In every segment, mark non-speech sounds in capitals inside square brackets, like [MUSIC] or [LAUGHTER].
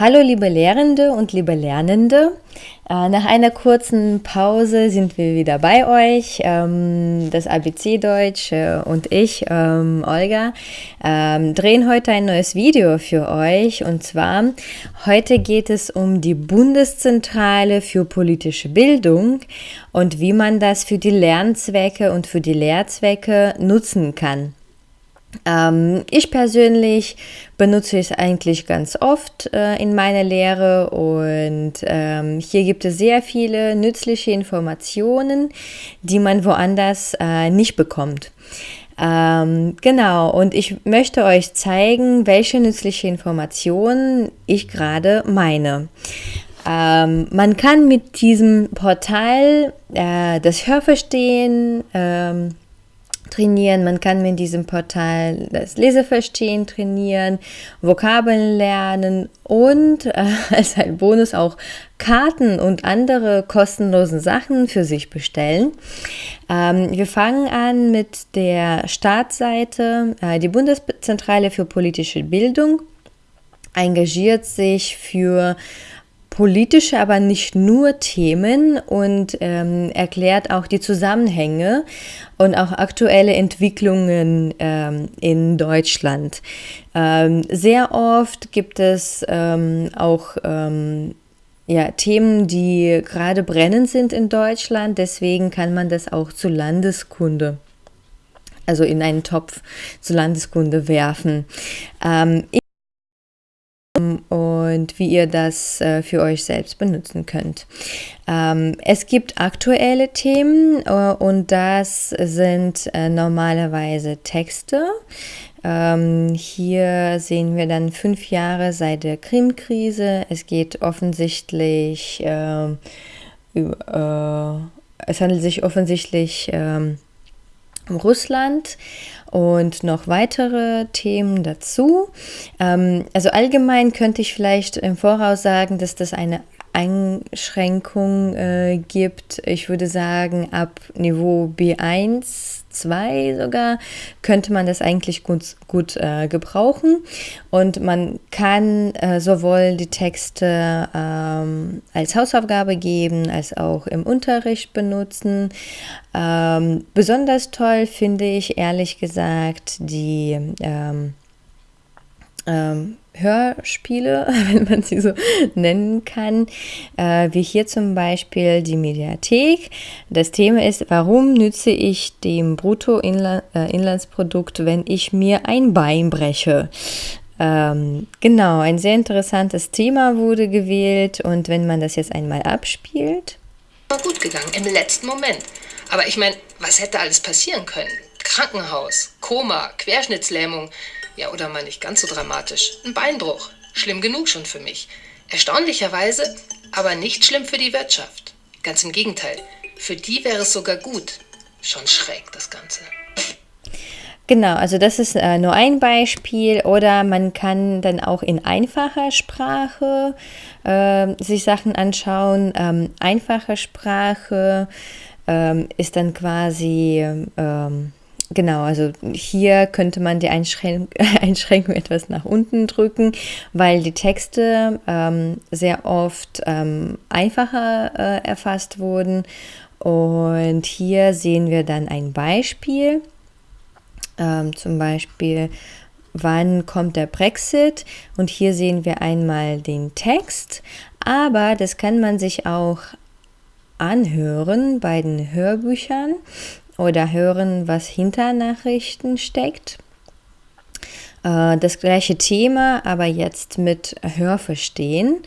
Hallo liebe Lehrende und liebe Lernende. Äh, nach einer kurzen Pause sind wir wieder bei euch. Ähm, das ABC Deutsch äh, und ich, ähm, Olga, ähm, drehen heute ein neues Video für euch. Und zwar, heute geht es um die Bundeszentrale für politische Bildung und wie man das für die Lernzwecke und für die Lehrzwecke nutzen kann. Ähm, ich persönlich benutze es eigentlich ganz oft äh, in meiner Lehre und ähm, hier gibt es sehr viele nützliche Informationen, die man woanders äh, nicht bekommt. Ähm, genau, und ich möchte euch zeigen, welche nützliche Informationen ich gerade meine. Ähm, man kann mit diesem Portal äh, das Hörverstehen ähm, trainieren. Man kann mit diesem Portal das Leseverstehen trainieren, Vokabeln lernen und äh, [LAUGHS] als ein Bonus auch Karten und andere kostenlose Sachen für sich bestellen. Ähm, wir fangen an mit der Startseite. Äh, die Bundeszentrale für politische Bildung engagiert sich für politische, aber nicht nur Themen und ähm, erklärt auch die Zusammenhänge und auch aktuelle Entwicklungen ähm, in Deutschland. Ähm, sehr oft gibt es ähm, auch ähm, ja, Themen, die gerade brennend sind in Deutschland, deswegen kann man das auch zu Landeskunde also in einen Topf zur Landeskunde werfen. Ähm, und wie ihr das äh, für euch selbst benutzen könnt. Ähm, es gibt aktuelle Themen äh, und das sind äh, normalerweise Texte. Ähm, hier sehen wir dann fünf Jahre seit der Krim-Krise. Es geht offensichtlich, ähm, es handelt sich offensichtlich ähm, um Russland und noch weitere Themen dazu. Ähm, also allgemein könnte ich vielleicht im Voraus sagen, dass das eine Einschränkung äh, gibt. Ich würde sagen, ab Niveau B1 2 sogar, könnte man das eigentlich gut, gut äh, gebrauchen. Und man kann äh, sowohl die Texte ähm, als Hausaufgabe geben, als auch im Unterricht benutzen. Ähm, besonders toll finde ich ehrlich gesagt die ähm, ähm Hörspiele, [LAUGHS] wenn man sie so nennen kann, äh, wie hier zum Beispiel die Mediathek. Das Thema ist, warum nütze ich dem Bruttoinlandsprodukt, äh, wenn ich mir ein Bein breche? Ähm, genau, ein sehr interessantes Thema wurde gewählt und wenn man das jetzt einmal abspielt. War gut gegangen, im letzten Moment. Aber ich meine, was hätte alles passieren können? Krankenhaus, Koma, Querschnittslähmung. Ja, oder mal nicht ganz so dramatisch. Ein Beinbruch. Schlimm genug schon für mich. Erstaunlicherweise aber nicht schlimm für die Wirtschaft. Ganz im Gegenteil. Für die wäre es sogar gut. Schon schräg, das Ganze. Genau, also das ist äh, nur ein Beispiel oder man kann dann auch in einfacher Sprache äh, sich Sachen anschauen. Ähm, einfache Sprache ähm, ist dann quasi ähm, Genau, also hier könnte man die Einschränk [LAUGHS] Einschränkung etwas nach unten drücken, weil die Texte ähm, sehr oft ähm, einfacher äh, erfasst wurden. Und hier sehen wir dann ein Beispiel, ähm, zum Beispiel, wann kommt der Brexit? Und hier sehen wir einmal den Text, aber das kann man sich auch anhören bei den Hörbüchern oder hören, was hinter Nachrichten steckt. Äh, das gleiche Thema, aber jetzt mit Hörverstehen.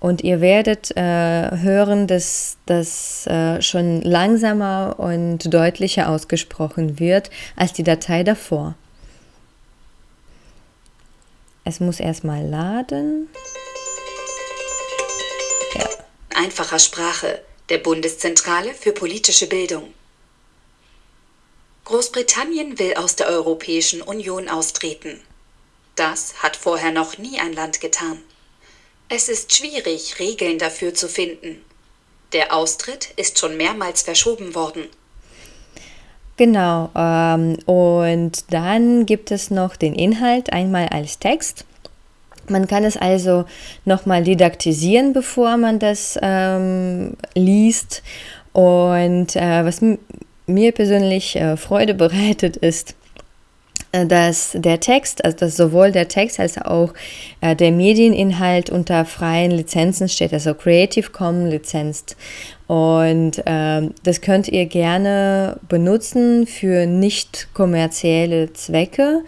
Und ihr werdet äh, hören, dass das äh, schon langsamer und deutlicher ausgesprochen wird als die Datei davor. Es muss erstmal laden. Ja. Einfacher Sprache der Bundeszentrale für politische Bildung. Großbritannien will aus der Europäischen Union austreten. Das hat vorher noch nie ein Land getan. Es ist schwierig, Regeln dafür zu finden. Der Austritt ist schon mehrmals verschoben worden. Genau, ähm, und dann gibt es noch den Inhalt einmal als Text. Man kann es also nochmal didaktisieren, bevor man das ähm, liest. Und äh, was mir persönlich äh, Freude bereitet, ist, äh, dass der Text, also dass sowohl der Text als auch äh, der Medieninhalt unter freien Lizenzen steht, also Creative Commons Lizenzt. Und äh, das könnt ihr gerne benutzen für nicht kommerzielle Zwecke.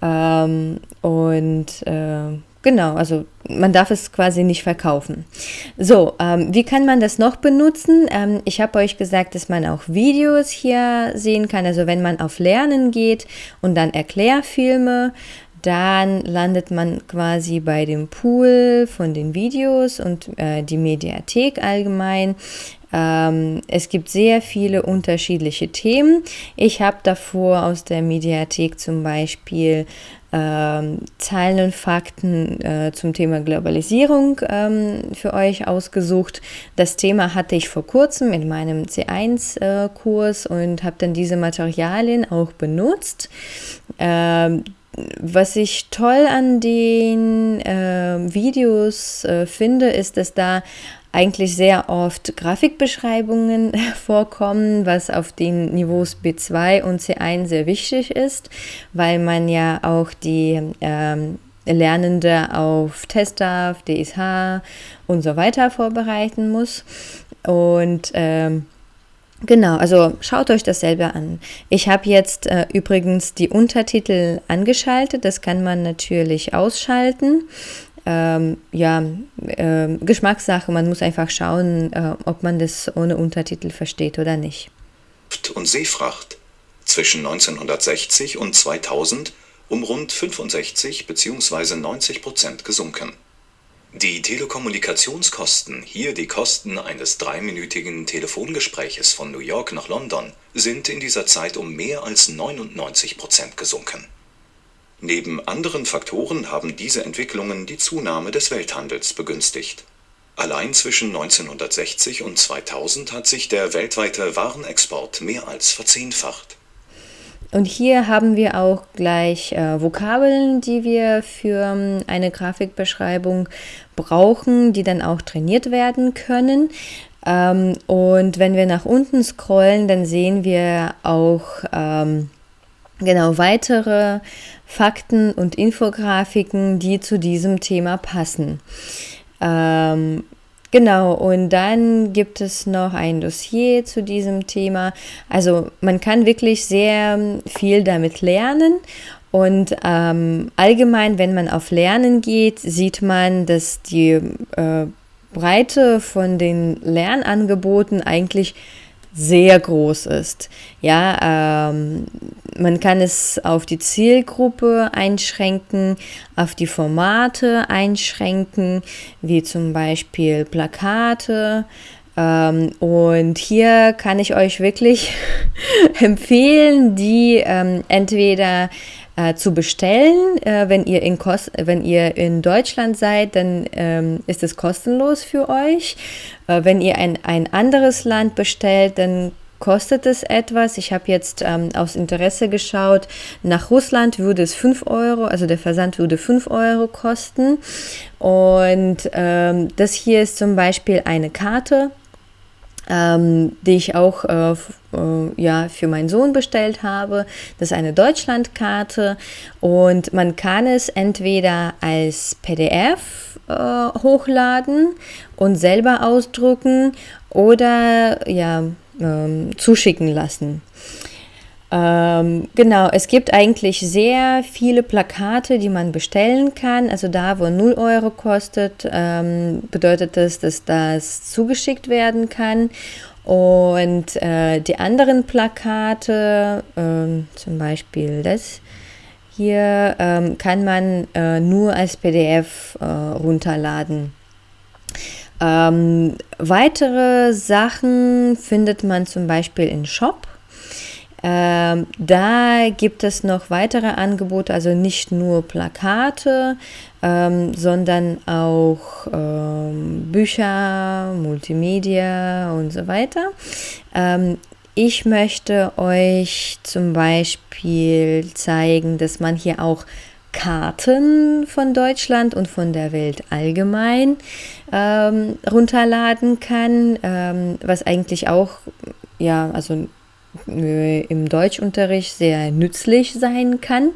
Ähm, und äh, Genau, also man darf es quasi nicht verkaufen. So, ähm, wie kann man das noch benutzen? Ähm, ich habe euch gesagt, dass man auch Videos hier sehen kann. Also wenn man auf Lernen geht und dann Erklärfilme, dann landet man quasi bei dem Pool von den Videos und äh, die Mediathek allgemein. Ähm, es gibt sehr viele unterschiedliche Themen. Ich habe davor aus der Mediathek zum Beispiel ähm, Zahlen und Fakten äh, zum Thema Globalisierung ähm, für euch ausgesucht. Das Thema hatte ich vor kurzem in meinem C1-Kurs äh, und habe dann diese Materialien auch benutzt. Ähm, was ich toll an den äh, Videos äh, finde, ist, dass da eigentlich sehr oft Grafikbeschreibungen [LAUGHS] vorkommen, was auf den Niveaus B2 und C1 sehr wichtig ist, weil man ja auch die ähm, Lernende auf Testaf, DSH und so weiter vorbereiten muss. Und ähm, Genau, also schaut euch das selber an. Ich habe jetzt äh, übrigens die Untertitel angeschaltet, das kann man natürlich ausschalten ähm, ja, äh, Geschmackssache. Man muss einfach schauen, äh, ob man das ohne Untertitel versteht oder nicht. Und Seefracht zwischen 1960 und 2000 um rund 65 bzw. 90 Prozent gesunken. Die Telekommunikationskosten, hier die Kosten eines dreiminütigen Telefongespräches von New York nach London, sind in dieser Zeit um mehr als 99 Prozent gesunken. Neben anderen Faktoren haben diese Entwicklungen die Zunahme des Welthandels begünstigt. Allein zwischen 1960 und 2000 hat sich der weltweite Warenexport mehr als verzehnfacht. Und hier haben wir auch gleich äh, Vokabeln, die wir für ähm, eine Grafikbeschreibung brauchen, die dann auch trainiert werden können. Ähm, und wenn wir nach unten scrollen, dann sehen wir auch ähm, genau weitere Fakten und Infografiken, die zu diesem Thema passen. Ähm, genau, und dann gibt es noch ein Dossier zu diesem Thema. Also man kann wirklich sehr viel damit lernen. Und ähm, allgemein, wenn man auf Lernen geht, sieht man, dass die äh, Breite von den Lernangeboten eigentlich sehr groß ist. Ja, ähm, man kann es auf die Zielgruppe einschränken, auf die Formate einschränken, wie zum Beispiel Plakate. Ähm, und hier kann ich euch wirklich [LAUGHS] empfehlen, die ähm, entweder äh, zu bestellen. Äh, wenn, ihr in Kos wenn ihr in Deutschland seid, dann ähm, ist es kostenlos für euch. Äh, wenn ihr ein, ein anderes Land bestellt, dann kostet es etwas. Ich habe jetzt ähm, aus Interesse geschaut, nach Russland würde es 5 Euro, also der Versand würde 5 Euro kosten. Und ähm, das hier ist zum Beispiel eine Karte ähm, die ich auch äh, äh, ja, für meinen Sohn bestellt habe. Das ist eine Deutschlandkarte und man kann es entweder als PDF äh, hochladen und selber ausdrucken oder ja, ähm, zuschicken lassen. Ähm, genau, es gibt eigentlich sehr viele Plakate, die man bestellen kann. Also da, wo 0 Euro kostet, ähm, bedeutet das, dass das zugeschickt werden kann. Und äh, die anderen Plakate, äh, zum Beispiel das hier, äh, kann man äh, nur als PDF äh, runterladen. Ähm, weitere Sachen findet man zum Beispiel in Shop. Ähm, da gibt es noch weitere Angebote, also nicht nur Plakate, ähm, sondern auch ähm, Bücher, Multimedia und so weiter. Ähm, ich möchte euch zum Beispiel zeigen, dass man hier auch Karten von Deutschland und von der Welt allgemein ähm, runterladen kann, ähm, was eigentlich auch, ja, also im Deutschunterricht sehr nützlich sein kann.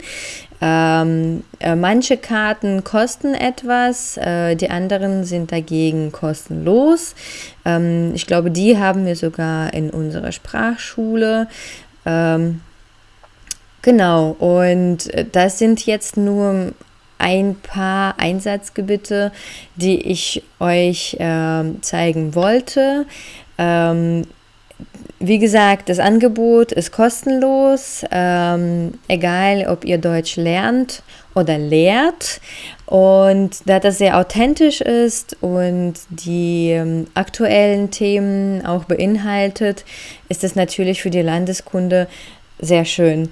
Ähm, äh, manche Karten kosten etwas, äh, die anderen sind dagegen kostenlos. Ähm, ich glaube, die haben wir sogar in unserer Sprachschule. Ähm, Genau, und äh, das sind jetzt nur ein paar Einsatzgebiete, die ich euch äh, zeigen wollte. Wie gesagt, das Angebot ist kostenlos, ähm, egal ob ihr Deutsch lernt oder lehrt. Und da das sehr authentisch ist und die ähm, aktuellen Themen auch beinhaltet, ist es natürlich für die Landeskunde sehr schön.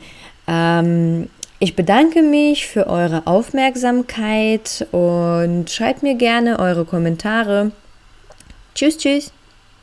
Ähm, ich bedanke mich für eure Aufmerksamkeit und schreibt mir gerne eure Kommentare. Tschüss, tschüss.